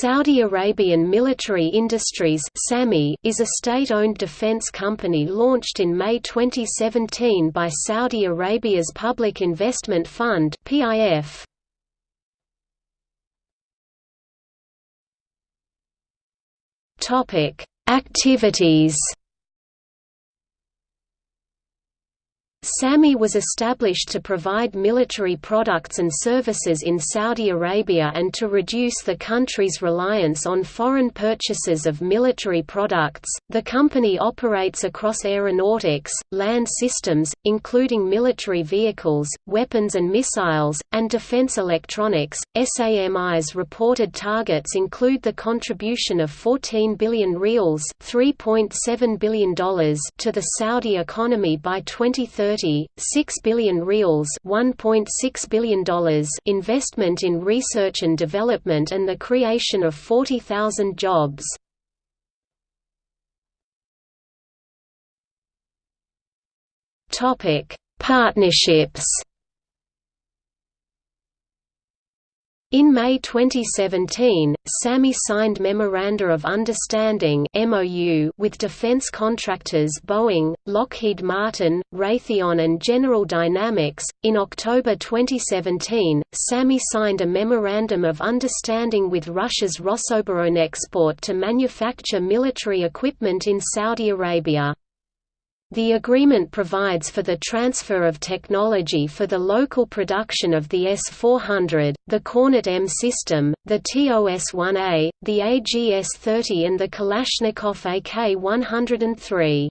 Saudi Arabian Military Industries is a state-owned defense company launched in May 2017 by Saudi Arabia's Public Investment Fund PIF. Activities SAMI was established to provide military products and services in Saudi Arabia and to reduce the country's reliance on foreign purchases of military products. The company operates across aeronautics, land systems, including military vehicles, weapons and missiles, and defense electronics. SAMI's reported targets include the contribution of 14 billion rials $3.7 billion to the Saudi economy by 2030 2030, 6 billion rials $1.6 billion investment in research and development and the creation of 40,000 jobs. Partnerships In May 2017, SAMI signed Memoranda of Understanding with defense contractors Boeing, Lockheed Martin, Raytheon and General Dynamics. In October 2017, SAMI signed a Memorandum of Understanding with Russia's Rosoboronexport to manufacture military equipment in Saudi Arabia. The agreement provides for the transfer of technology for the local production of the S-400, the Kornet M system, the TOS-1A, the AGS-30 and the Kalashnikov AK-103.